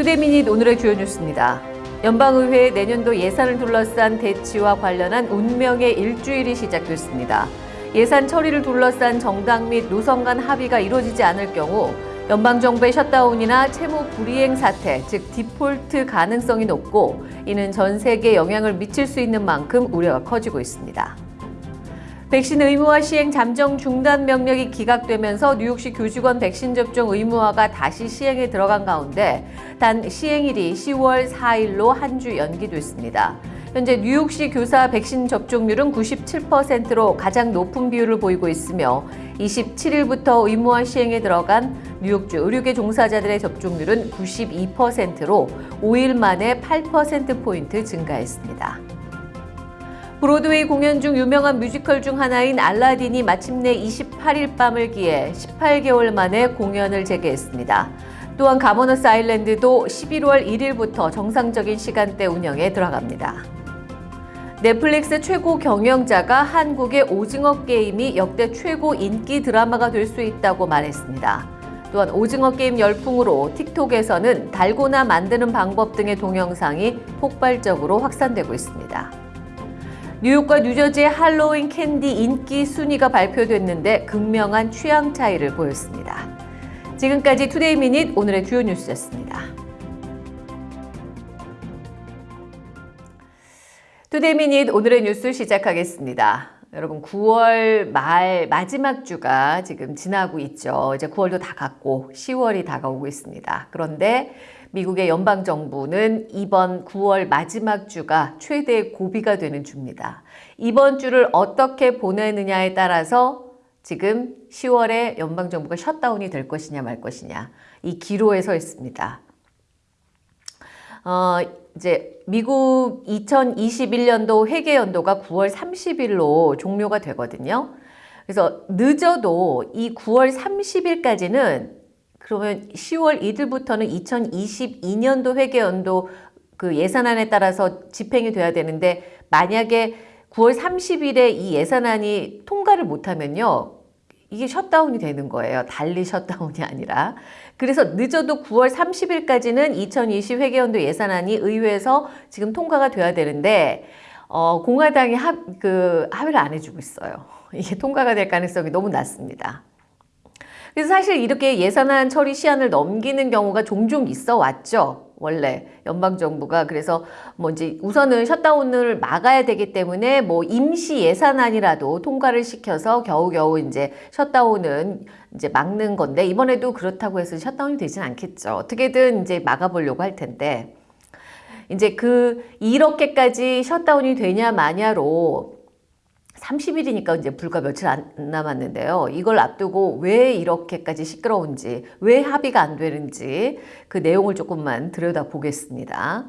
Today Minute 오늘의 주요 뉴스입니다. 연방의회 내년도 예산을 둘러싼 대치와 관련한 운명의 일주일이 시작됐습니다. 예산 처리를 둘러싼 정당 및 노선 간 합의가 이루어지지 않을 경우 연방정부의 셧다운이나 채무 불이행 사태, 즉 디폴트 가능성이 높고 이는 전 세계에 영향을 미칠 수 있는 만큼 우려가 커지고 있습니다. 백신 의무화 시행 잠정 중단 명령이 기각되면서 뉴욕시 교직원 백신 접종 의무화가 다시 시행에 들어간 가운데 단 시행일이 10월 4일로 한 주 연기됐습니다. 현재 뉴욕시 교사 백신 접종률은 97%로 가장 높은 비율을 보이고 있으며 27일부터 의무화 시행에 들어간 뉴욕주 의료계 종사자들의 접종률은 92%로 5일 만에 8%포인트 증가했습니다. 브로드웨이 공연 중 유명한 뮤지컬 중 하나인 알라딘이 마침내 28일 밤을 기해 18개월 만에 공연을 재개했습니다. 또한 거버너스 아일랜드도 11월 1일부터 정상적인 시간대 운영에 들어갑니다. 넷플릭스 최고 경영자가 한국의 오징어 게임이 역대 최고 인기 드라마가 될 수 있다고 말했습니다. 또한 오징어 게임 열풍으로 틱톡에서는 달고나 만드는 방법 등의 동영상이 폭발적으로 확산되고 있습니다. 뉴욕과 뉴저지의 할로윈 캔디 인기 순위가 발표됐는데 극명한 취향 차이를 보였습니다. 지금까지 Today Minute 오늘의 주요 뉴스였습니다. Today Minute 오늘의 뉴스 시작하겠습니다. 여러분 9월 말 마지막 주가 지금 지나고 있죠. 이제 9월도 다 갔고 10월이 다가오고 있습니다. 그런데 미국의 연방정부는 이번 9월 마지막 주가 최대 고비가 되는 주입니다. 이번 주를 어떻게 보내느냐에 따라서 지금 10월에 연방정부가 셧다운이 될 것이냐 말 것이냐 이 기로에 서 있습니다. 어, 이제 미국 2021년도 회계 연도가 9월 30일로 종료가 되거든요. 그래서 늦어도 이 9월 30일까지는 그러면 10월 1일부터는 2022년도 회계 연도 그 예산안에 따라서 집행이 돼야 되는데 만약에 9월 30일에 이 예산안이 통과를 못하면요. 이게 셧다운이 되는 거예요. 달리 셧다운이 아니라. 그래서 늦어도 9월 30일까지는 2020 회계연도 예산안이 의회에서 지금 통과가 돼야 되는데 어, 공화당이 합, 그 합의를 안 해주고 있어요. 이게 통과가 될 가능성이 너무 낮습니다. 그래서 사실 이렇게 예산안 처리 시한을 넘기는 경우가 종종 있어 왔죠. 원래 연방정부가 그래서 뭐 이제 우선은 셧다운을 막아야 되기 때문에 뭐 임시 예산안이라도 통과를 시켜서 겨우겨우 이제 셧다운은 이제 막는 건데 이번에도 그렇다고 해서 셧다운이 되진 않겠죠. 어떻게든 이제 막아보려고 할 텐데 이제 그 이렇게까지 셧다운이 되냐 마냐로 30일이니까 이제 불과 며칠 안 남았는데요. 이걸 앞두고 왜 이렇게까지 시끄러운지, 왜 합의가 안 되는지 그 내용을 조금만 들여다 보겠습니다.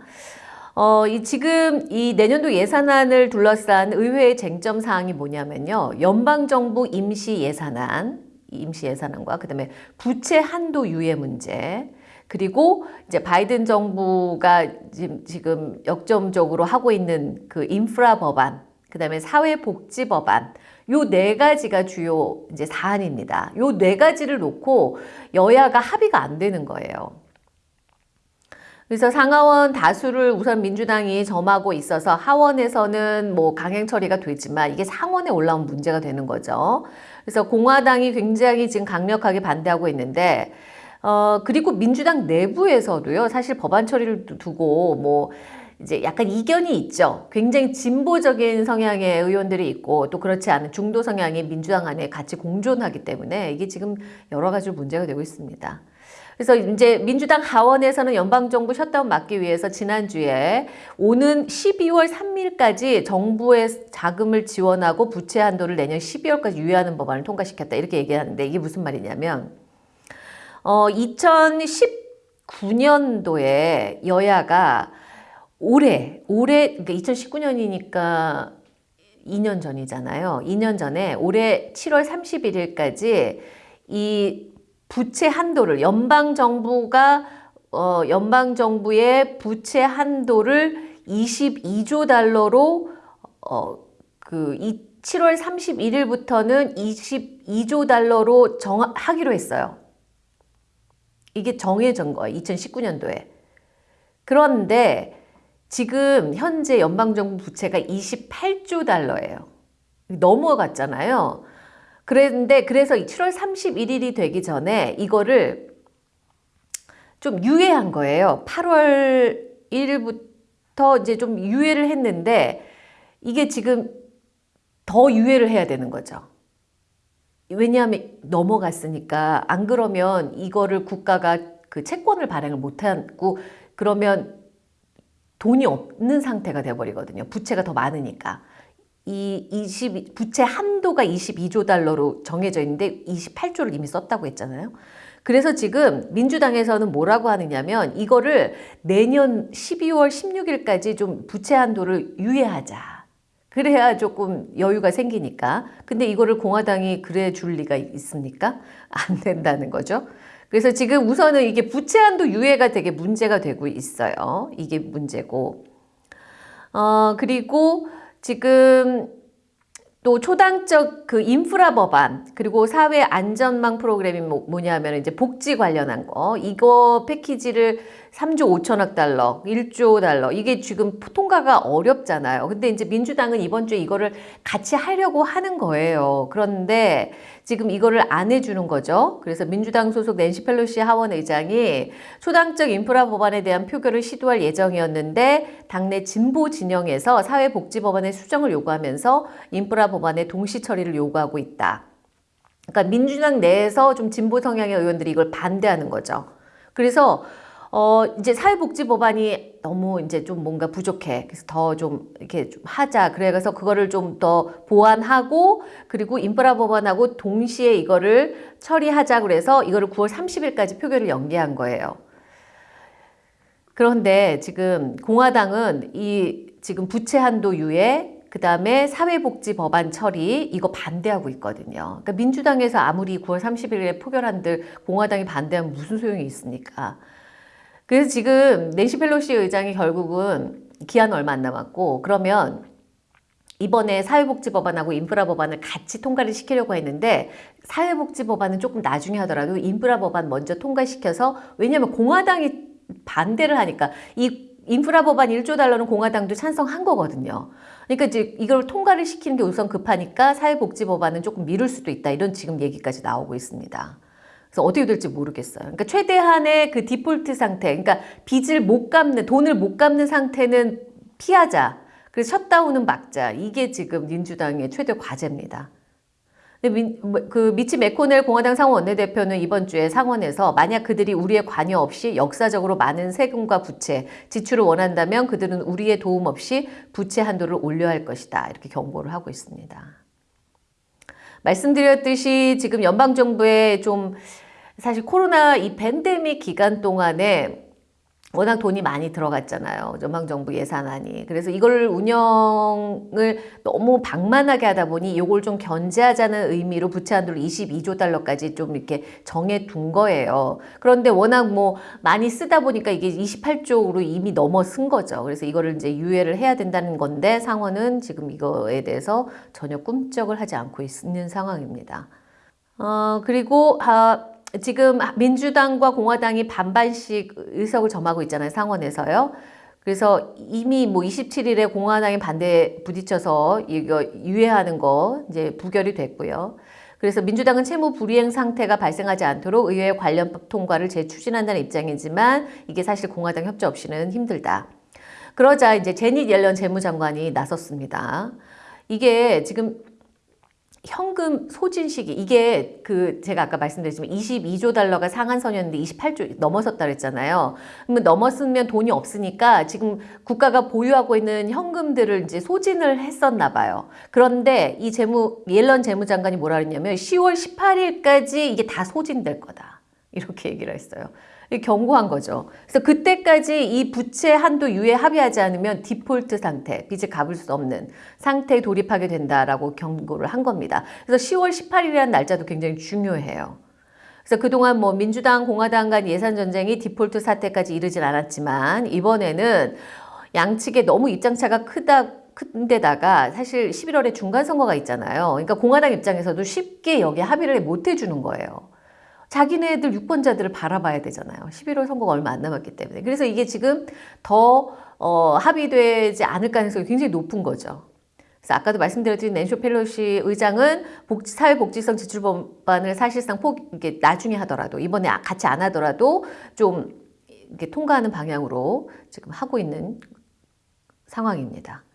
어, 이 지금 이 내년도 예산안을 둘러싼 의회의 쟁점 사항이 뭐냐면요. 연방정부 임시 예산안, 임시 예산안과 그 다음에 부채 한도 유예 문제, 그리고 이제 바이든 정부가 지금 역점적으로 하고 있는 그 인프라 법안, 그 다음에 사회복지법안 요 네 가지가 주요 이제 사안입니다. 요 네 가지를 놓고 여야가 합의가 안 되는 거예요. 그래서 상하원 다수를 우선 민주당이 점하고 있어서 하원에서는 뭐 강행 처리가 되지만 이게 상원에 올라온 문제가 되는 거죠. 그래서 공화당이 굉장히 지금 강력하게 반대하고 있는데 어 그리고 민주당 내부에서도요. 사실 법안 처리를 두고 뭐 이제 약간 이견이 있죠. 굉장히 진보적인 성향의 의원들이 있고 또 그렇지 않은 중도 성향의 민주당 안에 같이 공존하기 때문에 이게 지금 여러 가지 문제가 되고 있습니다. 그래서 이제 민주당 하원에서는 연방정부 셧다운 막기 위해서 지난주에 오는 12월 3일까지 정부의 자금을 지원하고 부채 한도를 내년 12월까지 유예하는 법안을 통과시켰다 이렇게 얘기하는데 이게 무슨 말이냐면 어 2019년도에 여야가 올해, 올해, 그러니까 2019년이니까 2년 전이잖아요. 2년 전에 올해 7월 31일까지 이 부채 한도를 연방 정부가 어, 연방 정부의 부채 한도를 22조 달러로 어, 그 7월 31일부터는 22조 달러로 정하기로 했어요. 이게 정해진 거예요. 2019년도에. 그런데 지금 현재 연방정부 부채가 28조 달러예요. 넘어갔잖아요. 그런데 그래서 7월 31일이 되기 전에 이거를 좀 유예한 거예요. 8월 1일부터 이제 좀 유예를 했는데 이게 지금 더 유예를 해야 되는 거죠. 왜냐하면 넘어갔으니까 안 그러면 이거를 국가가 그 채권을 발행을 못하고 그러면 돈이 없는 상태가 돼버리거든요. 부채가 더 많으니까. 이 20, 부채 한도가 22조 달러로 정해져 있는데 28조를 이미 썼다고 했잖아요. 그래서 지금 민주당에서는 뭐라고 하느냐면 이거를 내년 12월 16일까지 좀 부채 한도를 유예하자. 그래야 조금 여유가 생기니까. 근데 이거를 공화당이 그래 줄 리가 있습니까? 안 된다는 거죠. 그래서 지금 우선은 이게 부채 한도 유예가 되게 문제가 되고 있어요. 이게 문제고. 어, 그리고 지금 또 초당적 그 인프라 법안 그리고 사회 안전망 프로그램이 뭐, 뭐냐면 이제 복지 관련한 거 이거 패키지를 3조 5천억 달러, 1조 달러 이게 지금 통과가 어렵잖아요. 근데 이제 민주당은 이번 주에 이거를 같이 하려고 하는 거예요. 그런데 지금 이거를 안 해주는 거죠. 그래서 민주당 소속 낸시 펠로시 하원 의장이 초당적 인프라 법안에 대한 표결을 시도할 예정이었는데 당내 진보 진영에서 사회복지법안의 수정을 요구하면서 인프라 법안의 동시 처리를 요구하고 있다. 그러니까 민주당 내에서 좀 진보 성향의 의원들이 이걸 반대하는 거죠. 그래서 어, 이제 사회복지 법안이 너무 이제 좀 뭔가 부족해. 그래서 더 좀 이렇게 좀 하자. 그래서 그거를 좀 더 보완하고 그리고 인프라 법안하고 동시에 이거를 처리하자. 그래서 이거를 9월 30일까지 표결을 연기한 거예요. 그런데 지금 공화당은 이 지금 부채 한도 유예 그 다음에 사회복지 법안 처리 이거 반대하고 있거든요. 그러니까 민주당에서 아무리 9월 30일에 표결한들 공화당이 반대하면 무슨 소용이 있습니까? 그래서 지금 낸시 펠로시 의장이 결국은 기한 얼마 안 남았고 그러면 이번에 사회복지 법안하고 인프라 법안을 같이 통과를 시키려고 했는데 사회복지 법안은 조금 나중에 하더라도 인프라 법안 먼저 통과시켜서 왜냐하면 공화당이 반대를 하니까 이 인프라 법안 1조 달러는 공화당도 찬성한 거거든요. 그러니까 이제 이걸 통과를 시키는 게 우선 급하니까 사회복지 법안은 조금 미룰 수도 있다. 이런 지금 얘기까지 나오고 있습니다. 그래서 어떻게 될지 모르겠어요. 그러니까 최대한의 그 디폴트 상태, 그러니까 빚을 못 갚는, 돈을 못 갚는 상태는 피하자. 그래서 셧다운은 막자. 이게 지금 민주당의 최대 과제입니다. 근데 뭐, 그 미치 메코넬 공화당 상원 원내대표는 이번 주에 상원에서 만약 그들이 우리의 관여 없이 역사적으로 많은 세금과 부채, 지출을 원한다면 그들은 우리의 도움 없이 부채 한도를 올려야 할 것이다. 이렇게 경고를 하고 있습니다. 말씀드렸듯이 지금 연방정부에 좀 사실 코로나 이 팬데믹 기간 동안에 워낙 돈이 많이 들어갔잖아요. 연방정부 예산안이. 그래서 이걸 운영을 너무 방만하게 하다 보니 이걸 좀 견제하자는 의미로 부채 한도를 22조 달러까지 좀 이렇게 정해 둔 거예요. 그런데 워낙 뭐 많이 쓰다 보니까 이게 28조로 이미 넘어선 거죠. 그래서 이거를 이제 유예를 해야 된다는 건데 상원은 지금 이거에 대해서 전혀 꿈쩍을 하지 않고 있는 상황입니다. 어, 그리고 아, 지금 민주당과 공화당이 반반씩 의석을 점하고 있잖아요. 상원에서요. 그래서 이미 뭐 27일에 공화당이 반대에 부딪혀서 이거 유예하는 거 이제 부결이 됐고요. 그래서 민주당은 채무 불이행 상태가 발생하지 않도록 의회 관련 법 통과를 재추진한다는 입장이지만 이게 사실 공화당 협조 없이는 힘들다. 그러자 이제 제닛 옐런 재무장관이 나섰습니다. 이게 지금 현금 소진 시기 이게 그 제가 아까 말씀드렸지만 22조 달러가 상한선이었는데 28조 넘어섰다 그랬잖아요. 그러면 넘었으면 돈이 없으니까 지금 국가가 보유하고 있는 현금들을 이제 소진을 했었나 봐요. 그런데 이 재무 옐런 재무장관이 뭐라 그랬냐면 10월 18일까지 이게 다 소진될 거다. 이렇게 얘기를 했어요. 경고한 거죠. 그래서 그때까지 이 부채 한도 유예 합의하지 않으면 디폴트 상태, 빚을 갚을 수 없는 상태에 돌입하게 된다라고 경고를 한 겁니다. 그래서 10월 18일이라는 날짜도 굉장히 중요해요. 그래서 그동안 뭐 민주당, 공화당 간 예산 전쟁이 디폴트 사태까지 이르진 않았지만 이번에는 양측에 너무 입장차가 크다 큰데다가 사실 11월에 중간 선거가 있잖아요. 그러니까 공화당 입장에서도 쉽게 여기 합의를 못 해주는 거예요. 자기네들 유권자들을 바라봐야 되잖아요. 11월 선거가 얼마 안 남았기 때문에. 그래서 이게 지금 더 어, 합의되지 않을 가능성이 굉장히 높은 거죠. 그래서 아까도 말씀드렸듯이 낸쇼 펠로시 의장은 복지, 사회복지성 지출법안을 사실상 폭, 이게 나중에 하더라도 이번에 아, 같이 안 하더라도 좀 이렇게 통과하는 방향으로 지금 하고 있는 상황입니다.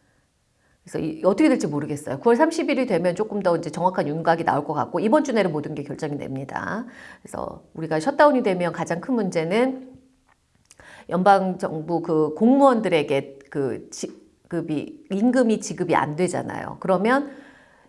그래서 이, 어떻게 될지 모르겠어요. 9월 30일이 되면 조금 더 이제 정확한 윤곽이 나올 것 같고 이번 주 내로 모든 게 결정이 됩니다. 그래서 우리가 셧다운이 되면 가장 큰 문제는 연방 정부 그 공무원들에게 그 지급이 임금이 지급이 안 되잖아요. 그러면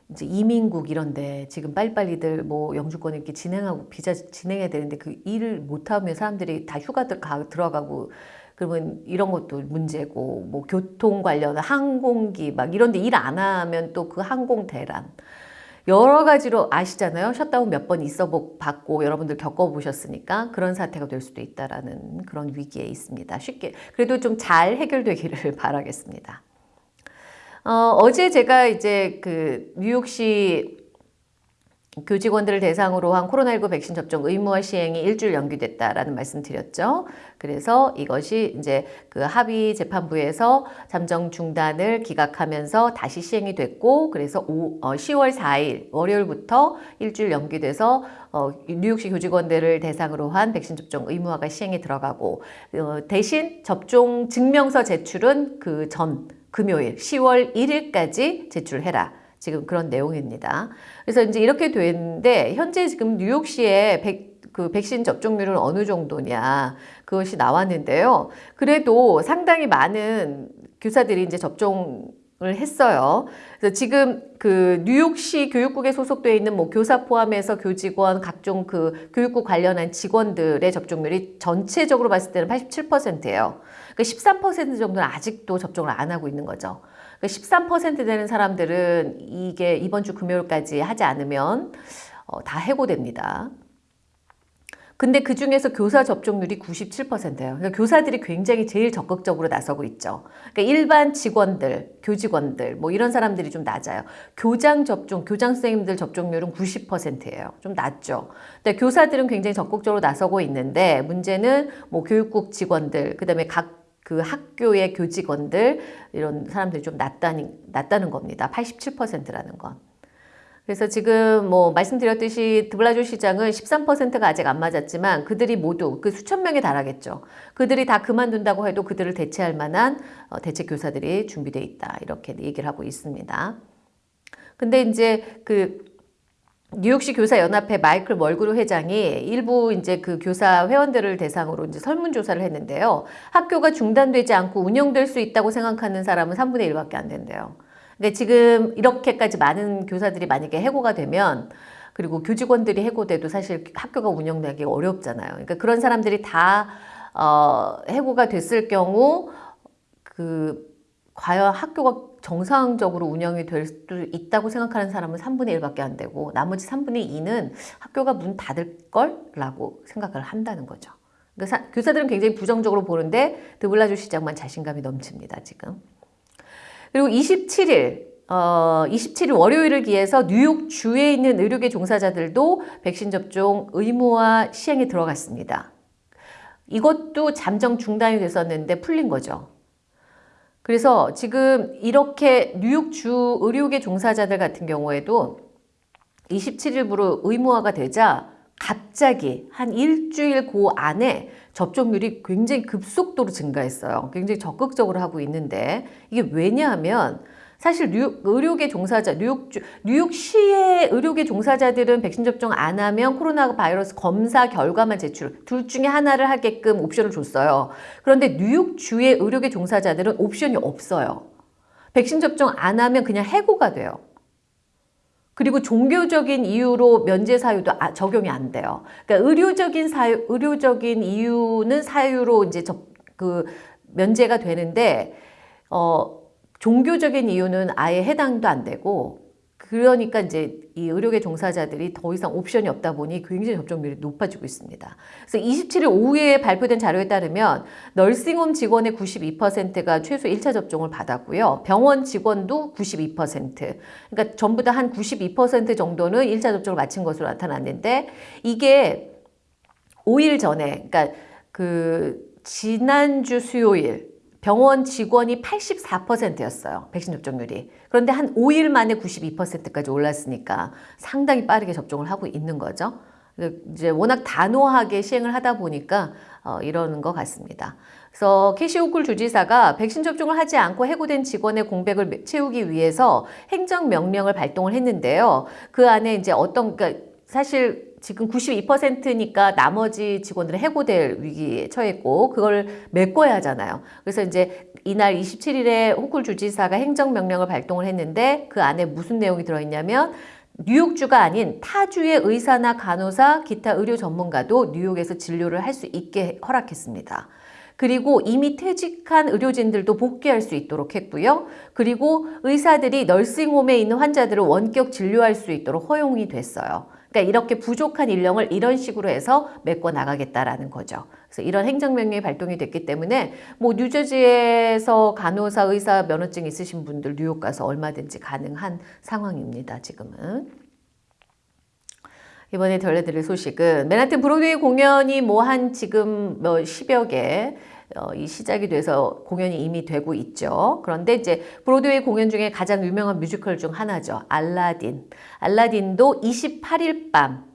이제 이민국 이런데 지금 빨리빨리들 뭐 영주권 이렇게 진행하고 비자 진행해야 되는데 그 일을 못하면 사람들이 다 휴가들 가 들어가고 그러면 이런 것도 문제고 뭐 교통 관련 항공기 막 이런 데 일 안 하면 또 그 항공 대란 여러 가지로 아시잖아요. 셧다운 몇 번 있어 봤고 여러분들 겪어보셨으니까 그런 사태가 될 수도 있다라는 그런 위기에 있습니다. 쉽게 그래도 좀 잘 해결되기를 바라겠습니다. 어, 어제 제가 이제 그 뉴욕시 교직원들을 대상으로 한 코로나19 백신 접종 의무화 시행이 일주일 연기됐다라는 말씀 드렸죠. 그래서 이것이 이제 그 합의 재판부에서 잠정 중단을 기각하면서 다시 시행이 됐고, 그래서 오, 어, 10월 4일 월요일부터 일주일 연기돼서 어, 뉴욕시 교직원들을 대상으로 한 백신 접종 의무화가 시행에 들어가고 어, 대신 접종 증명서 제출은 그 전 금요일 10월 1일까지 제출해라. 지금 그런 내용입니다. 그래서 이제 이렇게 되는데 현재 지금 뉴욕시의 백, 그 백신 접종률은 어느 정도냐 그것이 나왔는데요. 그래도 상당히 많은 교사들이 이제 접종 을 했어요. 그래서 지금 그 뉴욕시 교육국에 소속되어 있는 뭐 교사 포함해서 교직원 각종 그 교육국 관련한 직원들의 접종률이 전체적으로 봤을 때는 87%예요. 그13% 정도는 아직도 접종을 안 하고 있는 거죠. 13% 되는 사람들은 이게 이번 주 금요일까지 하지 않으면 어, 다 해고됩니다. 근데 그 중에서 교사 접종률이 97%예요. 그러니까 교사들이 굉장히 제일 적극적으로 나서고 있죠. 그러니까 일반 직원들, 교직원들, 뭐 이런 사람들이 좀 낮아요. 교장 접종, 교장 선생님들 접종률은 90%예요. 좀 낮죠. 근데 교사들은 굉장히 적극적으로 나서고 있는데 문제는 뭐 교육국 직원들, 그 다음에 각 그 학교의 교직원들 이런 사람들이 좀 낮다는, 낮다는 겁니다. 87%라는 건. 그래서 지금 뭐 말씀드렸듯이 드블라조 시장은 13%가 아직 안 맞았지만 그들이 모두 그 수천 명에 달하겠죠. 그들이 다 그만둔다고 해도 그들을 대체할 만한 어, 대책 교사들이 준비되어 있다. 이렇게 얘기를 하고 있습니다. 근데 이제 그 뉴욕시 교사 연합회 마이클 멀그루 회장이 일부 이제 그 교사 회원들을 대상으로 이제 설문조사를 했는데요. 학교가 중단되지 않고 운영될 수 있다고 생각하는 사람은 3분의 1밖에 안 된대요. 근데 지금 이렇게까지 많은 교사들이 만약에 해고가 되면 그리고 교직원들이 해고돼도 사실 학교가 운영되기 어렵잖아요. 그러니까 그런 사람들이 다 어, 해고가 됐을 경우 그 과연 학교가 정상적으로 운영이 될 수도 있다고 생각하는 사람은 3분의 1밖에 안 되고 나머지 3분의 2는 학교가 문 닫을 걸 라고 생각을 한다는 거죠. 그러니까 교사들은 굉장히 부정적으로 보는데 드블라주 시장만 자신감이 넘칩니다. 지금. 그리고 27일 어, 27일 월요일을 기해서 뉴욕 주에 있는 의료계 종사자들도 백신 접종 의무화 시행에 들어갔습니다. 이것도 잠정 중단이 됐었는데 풀린 거죠. 그래서 지금 이렇게 뉴욕 주 의료계 종사자들 같은 경우에도 27일부로 의무화가 되자 갑자기 한 일주일 그 안에 접종률이 굉장히 급속도로 증가했어요. 굉장히 적극적으로 하고 있는데 이게 왜냐하면 사실 뉴욕 의료계 종사자, 뉴욕, 뉴욕시의 의료계 종사자들은 백신 접종 안 하면 코로나 바이러스 검사 결과만 제출, 둘 중에 하나를 하게끔 옵션을 줬어요. 그런데 뉴욕주의 의료계 종사자들은 옵션이 없어요. 백신 접종 안 하면 그냥 해고가 돼요. 그리고 종교적인 이유로 면제 사유도 아, 적용이 안 돼요. 그러니까 의료적인 사유, 의료적인 이유는 사유로 이제 저, 그 면제가 되는데 어, 종교적인 이유는 아예 해당도 안 되고 그러니까 이제 이 의료계 종사자들이 더 이상 옵션이 없다 보니 굉장히 접종률이 높아지고 있습니다. 그래서 27일 오후에 발표된 자료에 따르면 널싱홈 직원의 92%가 최소 1차 접종을 받았고요. 병원 직원도 92%. 그러니까 전부 다 한 92% 정도는 1차 접종을 마친 것으로 나타났는데 이게 5일 전에 그러니까 그 지난주 수요일 병원 직원이 84%였어요. 백신 접종률이. 그런데 한 5일 만에 92%까지 올랐으니까 상당히 빠르게 접종을 하고 있는 거죠. 이제 워낙 단호하게 시행을 하다 보니까 어, 이러는 것 같습니다. 그래서 캐시오쿨 주지사가 백신 접종을 하지 않고 해고된 직원의 공백을 채우기 위해서 행정명령을 발동을 했는데요. 그 안에 이제 어떤, 그러니까 사실 지금 92%니까 나머지 직원들은 해고될 위기에 처했고 그걸 메꿔야 하잖아요. 그래서 이제 이날 27일에 호쿨 주지사가 행정명령을 발동을 했는데 그 안에 무슨 내용이 들어있냐면 뉴욕주가 아닌 타주의 의사나 간호사, 기타 의료 전문가도 뉴욕에서 진료를 할 수 있게 허락했습니다. 그리고 이미 퇴직한 의료진들도 복귀할 수 있도록 했고요. 그리고 의사들이 널싱홈에 있는 환자들을 원격 진료할 수 있도록 허용이 됐어요. 그러니까 이렇게 부족한 인력을 이런 식으로 해서 메꿔 나가겠다라는 거죠. 그래서 이런 행정명령이 발동이 됐기 때문에 뭐 뉴저지에서 간호사, 의사 면허증 있으신 분들 뉴욕 가서 얼마든지 가능한 상황입니다. 지금은. 이번에 전해드릴 소식은 맨하튼 브로드웨이 공연이 뭐 한 지금 뭐 10여 개 어, 이 시작이 돼서 공연이 이미 되고 있죠. 그런데 이제 브로드웨이 공연 중에 가장 유명한 뮤지컬 중 하나죠. 알라딘. 알라딘도 28일 밤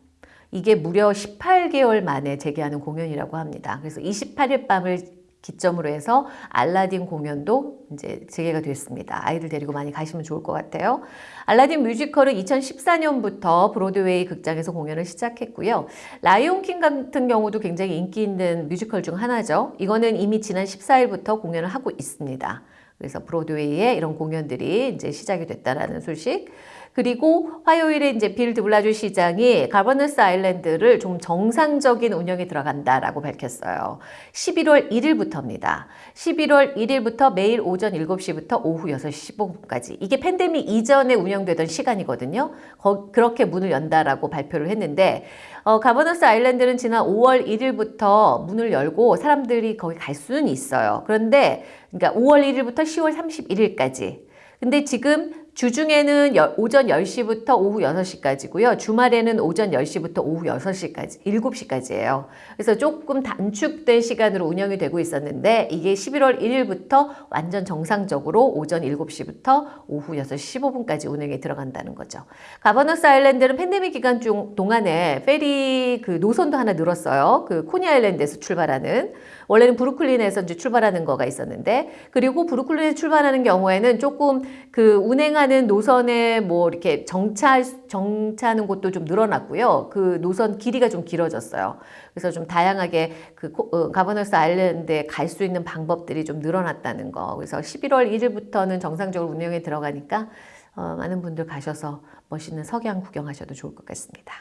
이게 무려 18개월 만에 재개하는 공연이라고 합니다. 그래서 28일 밤을 기점으로 해서 알라딘 공연도 이제 재개가 됐습니다. 아이들 데리고 많이 가시면 좋을 것 같아요. 알라딘 뮤지컬은 2014년부터 브로드웨이 극장에서 공연을 시작했고요. 라이온킹 같은 경우도 굉장히 인기 있는 뮤지컬 중 하나죠. 이거는 이미 지난 14일부터 공연을 하고 있습니다. 그래서 브로드웨이에 이런 공연들이 이제 시작이 됐다라는 소식. 그리고 화요일에 이제 빌 드 블라주 시장이 가버너스 아일랜드를 좀 정상적인 운영에 들어간다라고 밝혔어요. 11월 1일부터입니다. 11월 1일부터 매일 오전 7시부터 오후 6시 15분까지. 이게 팬데믹 이전에 운영되던 시간이거든요. 거, 그렇게 문을 연다라고 발표를 했는데 어, 가버너스 아일랜드는 지난 5월 1일부터 문을 열고 사람들이 거기 갈 수는 있어요. 그런데 그러니까 5월 1일부터 10월 31일까지. 근데 지금 주중에는 오전 10시부터 오후 6시까지고요. 주말에는 오전 10시부터 오후 6시까지, 7시까지예요. 그래서 조금 단축된 시간으로 운영이 되고 있었는데 이게 11월 1일부터 완전 정상적으로 오전 7시부터 오후 6시 15분까지 운영에 들어간다는 거죠. 가버너스 아일랜드는 팬데믹 기간 중 동안에 페리 그 노선도 하나 늘었어요. 그 코니 아일랜드에서 출발하는 원래는 브루클린에서 이제 출발하는 거가 있었는데 그리고 브루클린에 출발하는 경우에는 조금 그 운행하 는 노선에 뭐 이렇게 정차 정차하는 곳도 좀 늘어났고요. 그 노선 길이가 좀 길어졌어요. 그래서 좀 다양하게 그 어, 가버너스 아일랜드에 갈 수 있는 방법들이 좀 늘어났다는 거. 그래서 11월 1일부터는 정상적으로 운영에 들어가니까 어, 많은 분들 가셔서 멋있는 석양 구경하셔도 좋을 것 같습니다.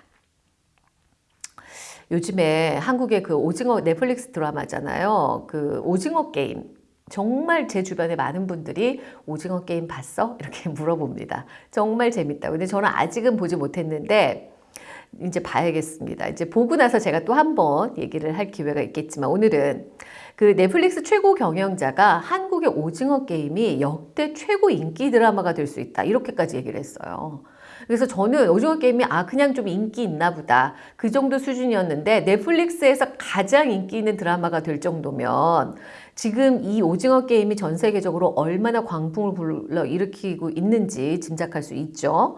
요즘에 한국의 그 오징어 넷플릭스 드라마잖아요. 그 오징어 게임. 정말 제 주변에 많은 분들이 오징어 게임 봤어? 이렇게 물어봅니다. 정말 재밌다고. 근데 저는 아직은 보지 못했는데 이제 봐야겠습니다. 이제 보고 나서 제가 또 한 번 얘기를 할 기회가 있겠지만 오늘은 그 넷플릭스 최고 경영자가 한국의 오징어 게임이 역대 최고 인기 드라마가 될 수 있다. 이렇게까지 얘기를 했어요. 그래서 저는 오징어 게임이 아 그냥 좀 인기 있나 보다 그 정도 수준이었는데 넷플릭스에서 가장 인기 있는 드라마가 될 정도면 지금 이 오징어 게임이 전 세계적으로 얼마나 광풍을 불러 일으키고 있는지 짐작할 수 있죠.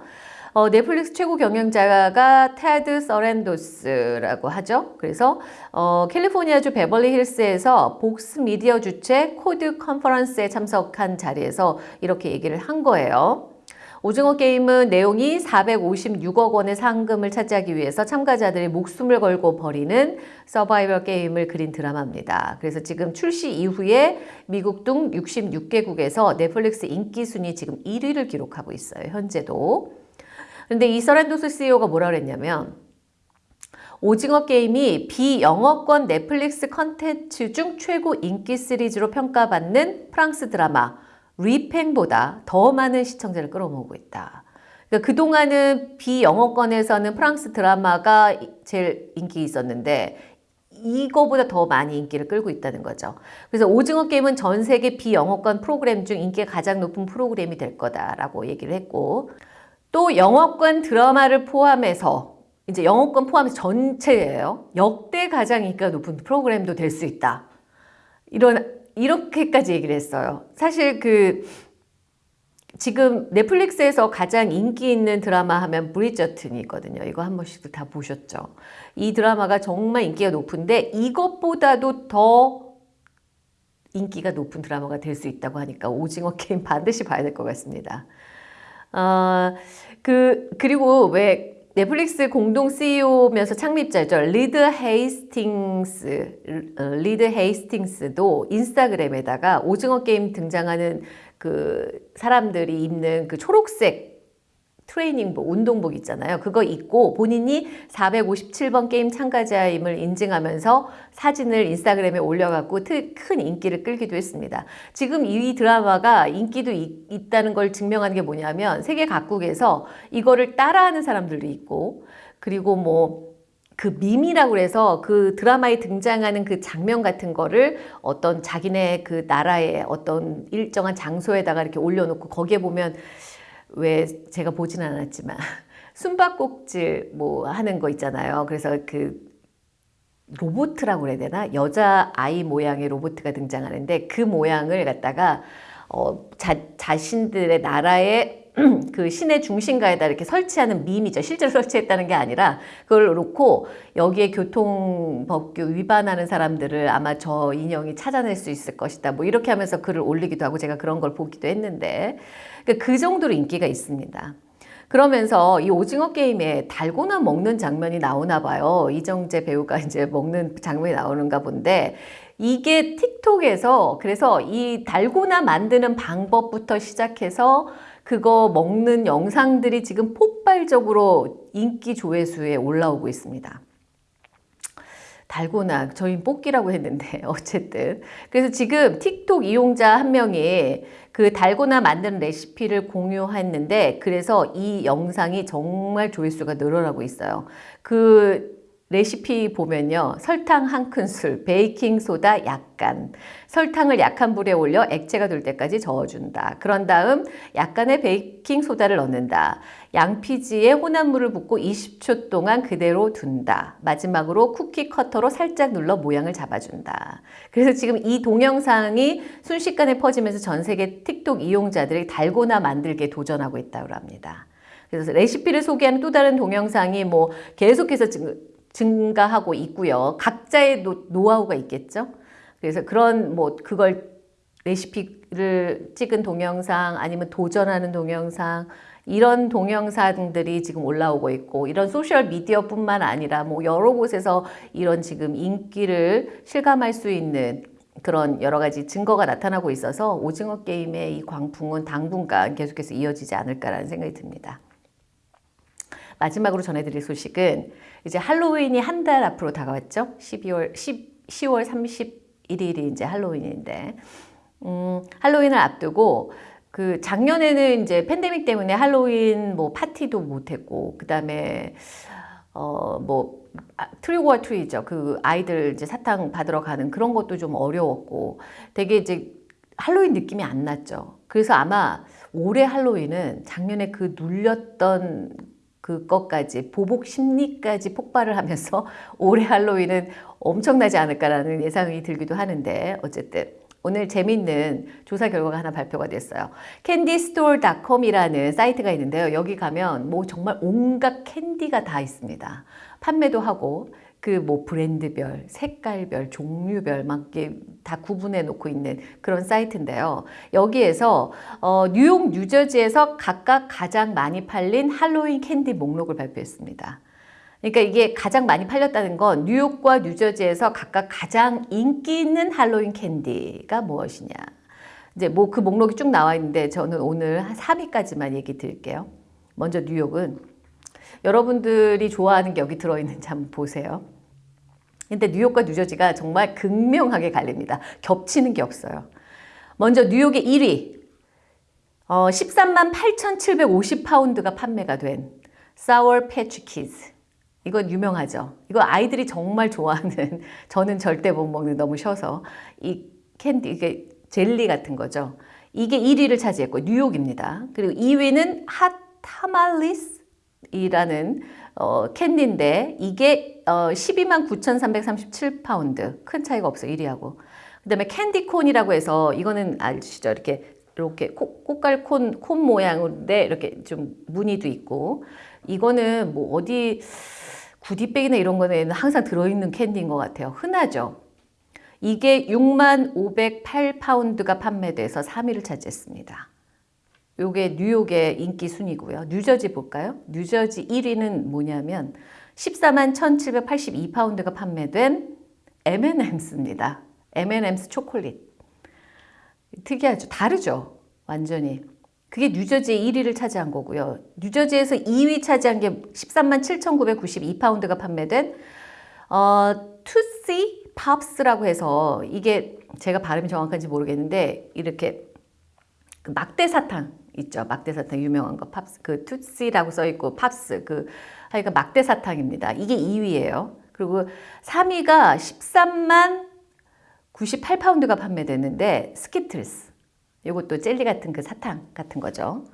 어, 넷플릭스 최고 경영자가 테드 서렌도스라고 하죠. 그래서 어, 캘리포니아주 베벌리 힐스에서 복스 미디어 주최 코드 컨퍼런스에 참석한 자리에서 이렇게 얘기를 한 거예요. 오징어 게임은 내용이 456억 원의 상금을 차지하기 위해서 참가자들이 목숨을 걸고 벌이는 서바이벌 게임을 그린 드라마입니다. 그래서 지금 출시 이후에 미국 등 66개국에서 넷플릭스 인기 순위 지금 1위를 기록하고 있어요. 현재도. 근데 이 서렌도스 CEO가 뭐라 그랬냐면 오징어 게임이 비영어권 넷플릭스 컨텐츠 중 최고 인기 시리즈로 평가받는 프랑스 드라마 리팽보다 더 많은 시청자를 끌어모으고 있다. 그러니까 그동안은 비영어권에서는 프랑스 드라마가 제일 인기 있었는데 이거보다 더 많이 인기를 끌고 있다는 거죠. 그래서 오징어 게임은 전 세계 비영어권 프로그램 중 인기가 가장 높은 프로그램이 될 거다라고 얘기를 했고 또 영어권 드라마를 포함해서 이제 영어권 포함해서 전체예요. 역대 가장 인기가 높은 프로그램도 될 수 있다. 이런 이렇게까지 얘기를 했어요. 사실 그 지금 넷플릭스에서 가장 인기 있는 드라마 하면 브리저튼이거든요. 이거 한 번씩 다 보셨죠. 이 드라마가 정말 인기가 높은데 이것보다도 더 인기가 높은 드라마가 될 수 있다고 하니까 오징어 게임 반드시 봐야 될 것 같습니다. 어, 그, 그리고 왜 넷플릭스 공동 CEO면서 창립자죠. 리드 헤이스팅스, 어, 리드 헤이스팅스도 인스타그램에다가 오징어 게임 등장하는 그 사람들이 입는 그 초록색 트레이닝복, 운동복 있잖아요. 그거 입고 본인이 457번 게임 참가자임을 인증하면서 사진을 인스타그램에 올려갖고 큰 인기를 끌기도 했습니다. 지금 이 드라마가 인기도 있, 다는 걸 증명하는 게 뭐냐면 세계 각국에서 이거를 따라하는 사람들도 있고 그리고 뭐그 밈이라고 해서 그 드라마에 등장하는 그 장면 같은 거를 어떤 자기네 그 나라의 어떤 일정한 장소에다가 이렇게 올려놓고 거기에 보면 왜 제가 보진 않았지만 숨바꼭질 뭐 하는 거 있잖아요. 그래서 그 로보트라고 그래야 되나? 여자 아이 모양의 로보트가 등장하는데 그 모양을 갖다가 어, 자, 자신들의 나라의 그 시내 중심가에다 이렇게 설치하는 밈이죠. 실제로 설치했다는 게 아니라 그걸 놓고 여기에 교통법규 위반하는 사람들을 아마 저 인형이 찾아낼 수 있을 것이다. 뭐 이렇게 하면서 글을 올리기도 하고 제가 그런 걸 보기도 했는데 그러니까 그 정도로 인기가 있습니다. 그러면서 이 오징어 게임에 달고나 먹는 장면이 나오나 봐요. 이정재 배우가 이제 먹는 장면이 나오는가 본데 이게 틱톡에서 그래서 이 달고나 만드는 방법부터 시작해서 그거 먹는 영상들이 지금 폭발적으로 인기 조회수에 올라오고 있습니다. 달고나 저희 뽑기라고 했는데 어쨌든 그래서 지금 틱톡 이용자 한 명이 그 달고나 만드는 레시피를 공유했는데 그래서 이 영상이 정말 조회수가 늘어나고 있어요. 그 레시피 보면요. 설탕 한 큰술, 베이킹소다 약간, 설탕을 약한 불에 올려 액체가 될 때까지 저어준다. 그런 다음 약간의 베이킹소다를 넣는다. 양피지에 혼합물을 붓고 20초 동안 그대로 둔다. 마지막으로 쿠키 커터로 살짝 눌러 모양을 잡아준다. 그래서 지금 이 동영상이 순식간에 퍼지면서 전 세계 틱톡 이용자들이 달고나 만들기에 도전하고 있다고 합니다. 그래서 레시피를 소개하는 또 다른 동영상이 뭐 계속해서 지금 증가하고 있고요. 각자의 노, 노하우가 있겠죠. 그래서 그런 뭐 그걸 레시피를 찍은 동영상 아니면 도전하는 동영상 이런 동영상들이 지금 올라오고 있고 이런 소셜 미디어뿐만 아니라 뭐 여러 곳에서 이런 지금 인기를 실감할 수 있는 그런 여러 가지 증거가 나타나고 있어서 오징어 게임의 이 광풍은 당분간 계속해서 이어지지 않을까라는 생각이 듭니다. 마지막으로 전해드릴 소식은 이제 할로윈이 한 달 앞으로 다가왔죠. 12월 10, 10월 31일이 이제 할로윈인데 음, 할로윈을 앞두고 그 작년에는 이제 팬데믹 때문에 할로윈 뭐 파티도 못했고 그 다음에 어뭐 트리고와 트리죠. 그 아이들 이제 사탕 받으러 가는 그런 것도 좀 어려웠고 되게 이제 할로윈 느낌이 안 났죠. 그래서 아마 올해 할로윈은 작년에 그 눌렸던 그것까지 보복 심리까지 폭발을 하면서 올해 할로윈은 엄청나지 않을까라는 예상이 들기도 하는데 어쨌든 오늘 재밌는 조사 결과가 하나 발표가 됐어요. 캔디스토어닷컴이라는 사이트가 있는데요. 여기 가면 뭐 정말 온갖 캔디가 다 있습니다. 판매도 하고 그 뭐 브랜드별, 색깔별, 종류별 막 이렇게 다 구분해 놓고 있는 그런 사이트인데요. 여기에서 어, 뉴욕, 뉴저지에서 각각 가장 많이 팔린 할로윈 캔디 목록을 발표했습니다. 그러니까 이게 가장 많이 팔렸다는 건 뉴욕과 뉴저지에서 각각 가장 인기 있는 할로윈 캔디가 무엇이냐. 이제 뭐 그 목록이 쭉 나와 있는데 저는 오늘 한 3위까지만 얘기 드릴게요. 먼저 뉴욕은 여러분들이 좋아하는 게 여기 들어있는지 한번 보세요. 근데 뉴욕과 뉴저지가 정말 극명하게 갈립니다. 겹치는 게 없어요. 먼저 뉴욕의 1위 어, 13만 8,750파운드가 판매가 된 Sour Patch Kids 이건 유명하죠. 이거 아이들이 정말 좋아하는 저는 절대 못 먹는 너무 셔서 이 캔디 이게 젤리 같은 거죠. 이게 1위를 차지했고 뉴욕입니다. 그리고 2위는 Hot Tamales 이라는 어, 캔디인데 이게 어, 12만 9,337파운드. 큰 차이가 없어 1위하고. 그 다음에 candy corn이라고 해서 이거는 아시죠? 이렇게 이렇게 코, 꼬깔콘 콘 모양인데 이렇게 좀 무늬도 있고. 이거는 뭐 어디 goodie bag이나 이런 거는 항상 들어있는 캔디인 것 같아요. 흔하죠? 이게 6만 508파운드가 판매돼서 3위를 차지했습니다 요게 뉴욕의 인기 순이고요. 뉴저지 볼까요? 뉴저지 1위는 뭐냐면 14만 1782파운드가 판매된 M&Ms입니다. M&M's 초콜릿. 특이하죠. 다르죠. 완전히. 그게 뉴저지의 1위를 차지한 거고요. 뉴저지에서 2위 차지한 게 13만 7,992파운드가 판매된 어, Tootsie Pops라고 해서 이게 제가 발음이 정확한지 모르겠는데 이렇게 그 막대 사탕 있죠. 막대 사탕 유명한 거 Pops 그 Tootsie라고 써 있고 Pops 그 하여간 막대 사탕입니다. 이게 2위예요. 그리고 3위가 13만 98파운드가 판매됐는데 스키틀스. 이것도 젤리 같은 그 사탕 같은 거죠.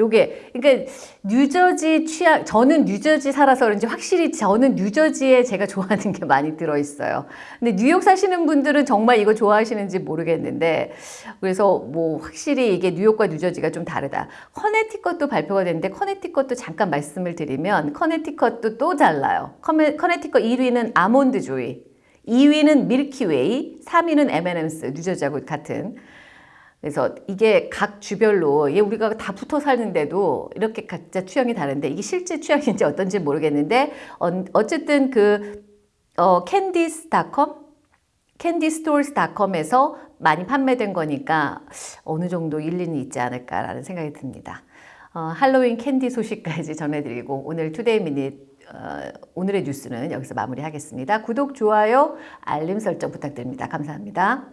요게 그러니까 뉴저지 취향 저는 뉴저지 살아서 그런지 확실히 저는 뉴저지에 제가 좋아하는 게 많이 들어 있어요. 근데 뉴욕 사시는 분들은 정말 이거 좋아하시는지 모르겠는데 그래서 뭐 확실히 이게 뉴욕과 뉴저지가 좀 다르다. 커네티컷도 발표가 됐는데 커네티컷도 잠깐 말씀을 드리면 커네티컷도 또 달라요. 커네티컷 1위는 Almond Joy, 2위는 Milky Way, 3위는 M&M's 뉴저지하고 같은 그래서 이게 각 주별로 얘 우리가 다 붙어 사는데도 이렇게 각자 취향이 다른데 이게 실제 취향인지 어떤지 모르겠는데 어, 쨌든 그 어, Candies.com CandyStores.com에서 많이 판매된 거니까 어느 정도 일리는 있지 않을까라는 생각이 듭니다. 어, 할로윈 캔디 소식까지 전해드리고 오늘 Today Minute 어, 오늘의 뉴스는 여기서 마무리하겠습니다. 구독, 좋아요, 알림 설정 부탁드립니다. 감사합니다.